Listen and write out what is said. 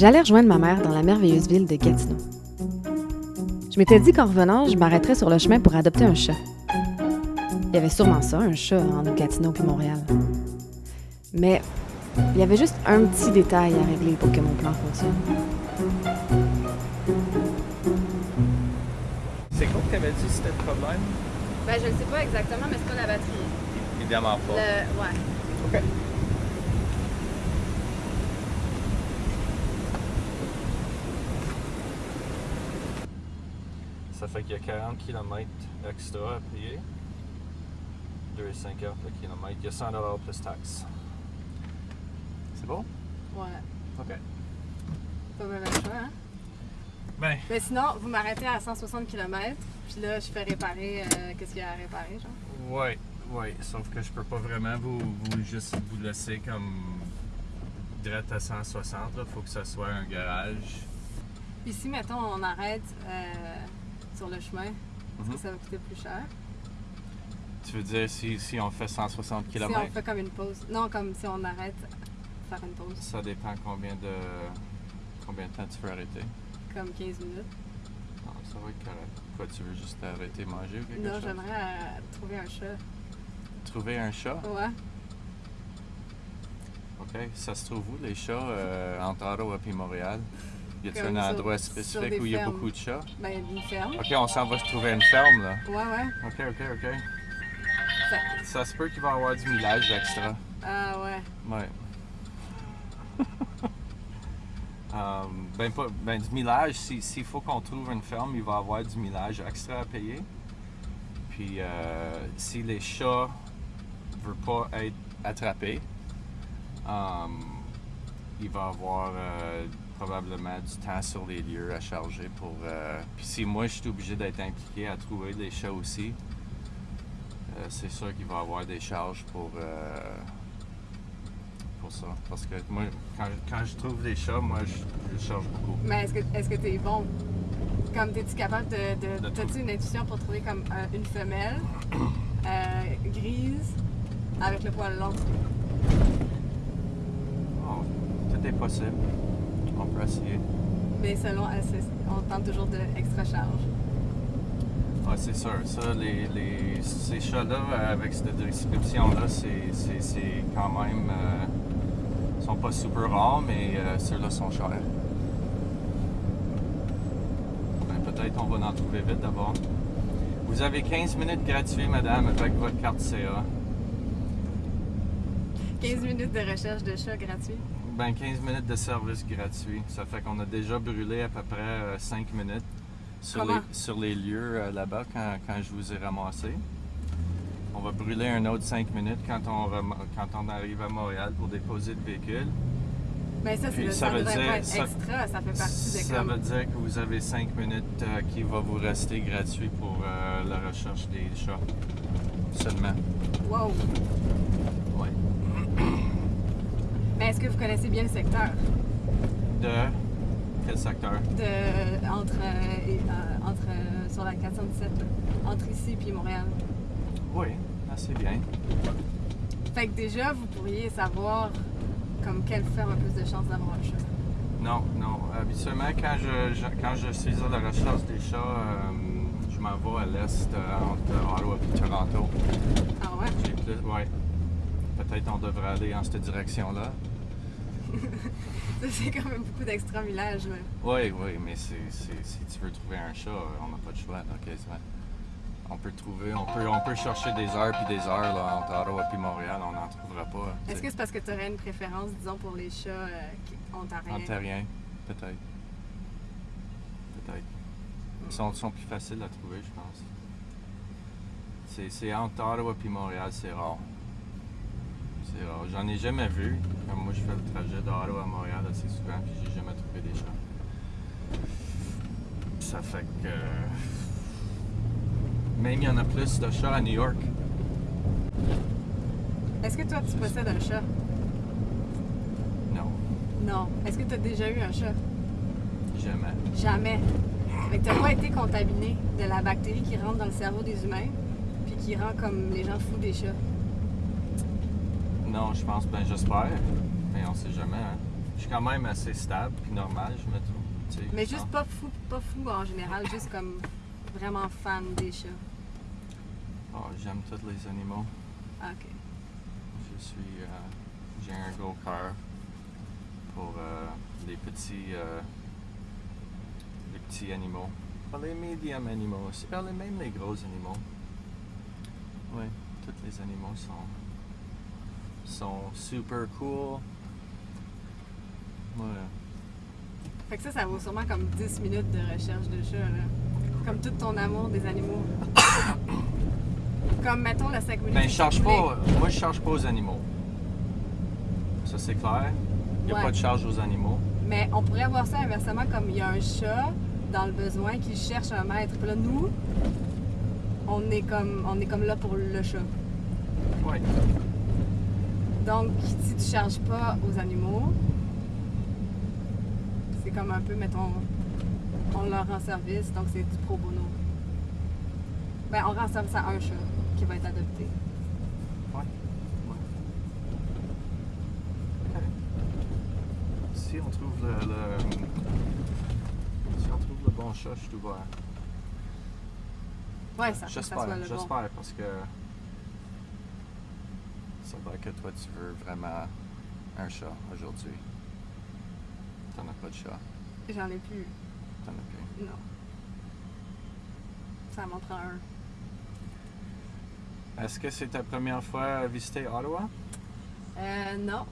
J'allais rejoindre ma mère dans la merveilleuse ville de Gatineau. Je m'étais dit qu'en revenant, je m'arrêterais sur le chemin pour adopter un chat. Il y avait sûrement ça, un chat entre Gatineau et Montréal. Mais il y avait juste un petit détail à régler pour que mon plan fonctionne. C'est quoi que t'avais dit c'était le problème? Ben, je ne sais pas exactement, mais c'est pas la batterie. Évidemment pas. ouais. OK. Ça fait qu'il y a 40 km extra à payer. 2,50 le kilomètre. Il y a 100 plus taxes. C'est bon? Ouais. OK. Pas mal le choix, hein? Ben, Mais sinon, vous m'arrêtez à 160 km, puis là, je fais réparer euh, qu'est-ce qu'il y a à réparer, genre? ouais, ouais. Sauf que je peux pas vraiment vous, vous juste vous laisser comme direct à 160. Il faut que ça soit un garage. Puis si, mettons, on arrête euh, sur le chemin, est-ce que Mhm. ça va coûter plus cher? Tu veux dire si, si on fait 160 Si km? on fait comme une pause. Non, comme si on arrête, faire une pause, Ça dépend combien de combien de temps tu veux arrêter. comme 15 minutes. Non, ça va être correct. Quoi, tu veux juste arrêter manger ou quelque Non, chose? j'aimerais euh, trouver un chat. Trouver un chat? Ouais. OK. Ça se trouve où, les chats, euh, entre Ottawa et Montréal? Y a-t-il un sur- endroit spécifique où il y a fermes. beaucoup de chats? Ben, une ferme. OK, on s'en va se trouver une ferme, là. Ouais, ouais. OK, OK, OK. Ça- Ça se peut qu'il va y avoir du millage extra. Ah, ouais. Ouais. Um, ben, pas, ben, du millage, si- s'il faut qu'on trouve une ferme, il va y avoir du millage extra à payer. Puis, euh, si les chats ne veulent pas être attrapés, um, il va y avoir euh, probablement du temps sur les lieux à charger pour. euh, puis, si moi je suis obligé d'être impliqué à trouver des chats aussi, euh, c'est sûr qu'il va y avoir des charges pour. euh, pour ça. Parce que moi, quand, quand je trouve des chats, moi, je, je charge beaucoup. Mais est-ce que est-ce que t'es bon? Comme t'es-tu capable de. de, De T'as-tu une intuition pour trouver comme euh, une femelle grise avec le poil long? Oh, tout est possible. Mais selon, on tente toujours de extra charge. Ouais, c'est sûr. Ça, les, les- ces chats-là, avec cette description-là, c'est, quand même. euh, sont pas super rares, mais euh, ceux-là sont chers. Ben, peut-être on va en trouver vite d'abord. Vous avez 15 minutes gratuits, madame, avec votre carte CA. 15 minutes de recherche de chat gratuit. Ben, 15 minutes de service gratuit. Ça fait qu'on a déjà brûlé à peu près 5 minutes sur les, sur les lieux euh, là-bas quand, quand je vous ai ramassé. On va brûler un autre 5 minutes quand on, rem- quand on arrive à Montréal pour déposer le véhicule. Mais ça, c'est Puis le- ça veut dire- ça- extra, ça fait partie de Ça veut dire que vous avez 5 minutes euh, qui va vous rester gratuit pour euh, la recherche des chats. Seulement. Wow! Ouais. Mais est-ce que vous connaissez bien le secteur? De quel secteur? De, entre, euh, et, euh, entre euh, sur la 417, là. entre ici et Montréal. Oui, assez bien. Fait que déjà, vous pourriez savoir comme quelle ferme a plus de chances d'avoir un chat. Non, non. Habituellement, quand je, je- quand je suis à la recherche des chats, euh, je m'en vais à l'est, euh, entre Ottawa et Toronto. Ah ouais? Plus- ouais. Peut-être on devrait aller en cette direction-là. Ça, c'est quand même beaucoup d'extra village, là. Oui, oui, mais si tu veux trouver un chat, euh, on n'a pas de choix, là, quasiment. On peut trouver, on peut, on peut chercher des heures puis des heures là, entre Ottawa et Montréal, on n'en trouvera pas. Est-ce que c'est parce que tu aurais une préférence, disons, pour les chats euh, ontariens? Ontarien, peut-être. Peut-être. Ils sont, sont plus faciles à trouver, je pense. C'est, c'est entre Ottawa et Montréal, c'est rare. Rare. J'en ai jamais vu. Comme moi, je fais le trajet d'Ottawa à Montréal assez souvent, puis j'ai jamais trouvé des chats. Ça fait que. Même il y en a plus de chats à New York. Est-ce que toi, tu possèdes un chat? Non, Non. Est-ce que tu as déjà eu un chat? jamais. Jamais. Fait que t'as pas été contaminé de la bactérie qui rentre dans le cerveau des humains, puis qui rend comme les gens fous des chats. Non, je pense, ben j'espère. Mais on sait jamais, hein. Je suis quand même assez stable puis normal, je me trouve. tu sais, Mais juste pas fou, pas fou en général, juste comme vraiment fan des chats. Oh, j'aime tous les animaux. Ah, ok. Je suis. euh, J'ai un gros cœur pour euh, les petits. euh, les petits animaux. Pas les médiums animaux aussi. pas les- même les gros animaux. Oui, tous les animaux sont. Sont super cool. Ouais. Fait que ça, ça vaut sûrement comme 10 minutes de recherche de chat, là. Comme tout ton amour des animaux. comme, mettons, le 5 minutes. Ben, je charge pas. Moi, je charge pas aux animaux. Ça, c'est clair. Il n'y a Ouais. pas de charge aux animaux. Mais on pourrait voir ça inversement, comme il y a un chat dans le besoin qui cherche un maître. Puis là, nous, on est comme, on est comme là pour le chat. Oui. Donc, si tu charges pas aux animaux, c'est comme un peu, mettons, on leur rend service, donc c'est du pro bono. Ben, on rend service à un chat qui va être adopté. Ouais. Ouais. Si on trouve le, le- Si on trouve le bon chat, je suis ouvert. Ouais, ça, faut que ça J'espère, soit le bon. j'espère parce que ça va que toi tu veux vraiment un chat aujourd'hui? T'en as pas de chat? J'en ai plus. T'en as plus? Non. Ça m'en prend un. Est-ce que c'est ta première fois à visiter Ottawa? Euh, non.